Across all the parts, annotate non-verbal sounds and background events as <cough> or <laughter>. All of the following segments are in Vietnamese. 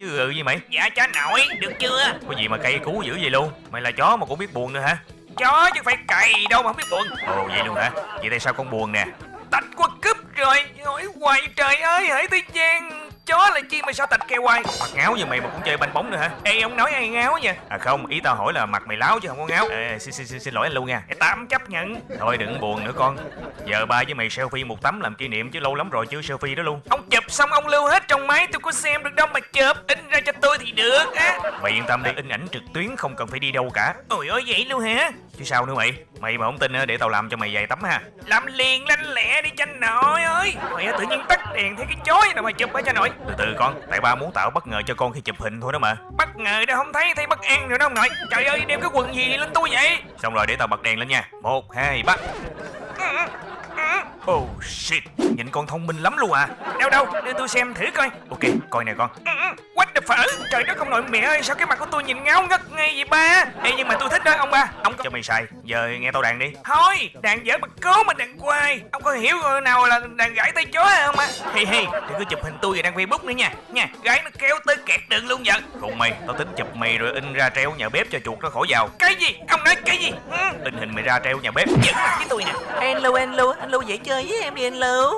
Chứ ừ gì mày? Dạ cha nội, được chưa? Có gì mà cây cú dữ vậy luôn? Mày là chó mà cũng biết buồn nữa hả? Chó chứ phải cày đâu mà không biết buồn. Ồ vậy luôn hả? Vậy tại sao con buồn nè? Tạch qua cúp rồi, hỏi hoài trời ơi, hãy tới gian Chó là chi mà sao tạch kêu hoài? Mặt ngáo như mày mà cũng chơi banh bóng nữa hả? Ê ông nói ai ngáo nha À không ý tao hỏi là mặt mày láo chứ không có ngáo. À, xin, xin, xin, xin lỗi anh luôn nha. Ê, Tạm chấp nhận. Thôi đừng buồn nữa con. Giờ ba với mày selfie một tấm làm kỷ niệm chứ lâu lắm rồi chưa selfie đó luôn. Ông chụp xong ông lưu hết trong máy tôi có xem được đâu mà chụp. In ra cho tôi thì được á. Mày yên tâm đi in ảnh trực tuyến không cần phải đi đâu cả. Ôi ơi vậy luôn hả? Chứ sao nữa mày? Mày mà không tin á, để tao làm cho mày vài tấm ha. Làm liền lanh lẹ đi chanh nội ơi Mày tự nhiên tắt đèn thấy cái chói nào mà chụp hả cha nội. Từ từ con Tại ba muốn tạo bất ngờ cho con khi chụp hình thôi đó mà. Bất ngờ đâu không thấy thấy bất an rồi đó ông nội. Trời ơi đeo cái quần gì lên tôi vậy? Xong rồi để tao bật đèn lên nha. Một hai ba. <laughs> Oh shit. Nhìn con thông minh lắm luôn à. Đâu đâu đưa tôi xem thử coi. Ok coi nè con Phở Trời đất ông nội mẹ ơi sao cái mặt của tôi nhìn ngáo ngất ngay vậy ba? Ê nhưng mà tôi thích đó ông ba. Ông có Cho mày xài Giờ nghe tao đàn đi. Thôi đàn dở bật cố mà đàn quay. Ông có hiểu rồi nào là đàn gãy tay chó không á Hi hi Đừng có chụp hình tôi và đăng Facebook nữa nha. Nha gãy nó kéo tới kẹt đường luôn vậy Cùng mày Tao tính chụp mày rồi in ra treo nhà bếp cho chuột nó khỏi vào Cái gì? Ông nói cái gì? Ừ. In hình mày ra treo nhà bếp. Giỡn mặt với tôi nè. Hello hello, hello dễ chơi với em đi hello.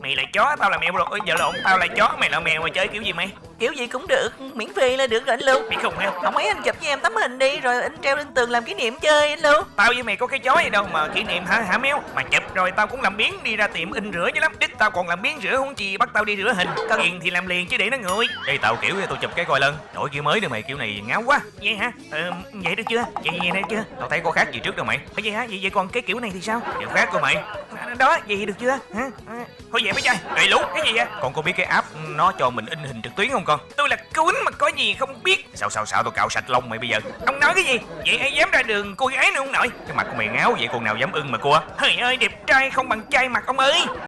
Mày là chó tao là mèo rồi. Ôi, Giờ lộn tao là chó mày là mèo mà chơi kiểu gì mày Kiểu gì cũng được, miễn phí là được rồi anh Lưu Mày không heo Không ấy anh chụp với em tấm hình đi rồi anh treo lên tường làm kỷ niệm chơi anh Lưu Tao với mày có cái chó gì đâu mà kỷ niệm hả hả méo Mà chụp rồi tao cũng làm biến đi ra tiệm in rửa chứ lắm Đích tao còn làm biến rửa không chi bắt tao đi rửa hình Tiền thì làm liền chứ để nó nguội Đây tao kiểu tao chụp cái coi lần Đổi kiểu mới nữa mày kiểu này ngáo quá Vậy hả? Ờ, vậy được chưa? Vậy vậy được chưa? Tao thấy có khác gì trước đâu mày vậy hả? Vậy vậy còn cái kiểu này thì sao? Kiểu khác của mày À, Đó, vậy được chưa? Hả? À, Thôi vậy mấy trai, đầy lú, cái gì vậy? Con có biết cái app nó cho mình in hình trực tuyến không con. Tôi là cún mà có gì không biết. Sao sao sao tôi cạo sạch lông mày bây giờ? Ông nói cái gì? Vậy ai dám ra đường cô gái nữa không nội? Cái mặt của mày ngáo vậy con nào dám ưng mà cua Hời ơi, đẹp trai không bằng trai mặt ông ơi.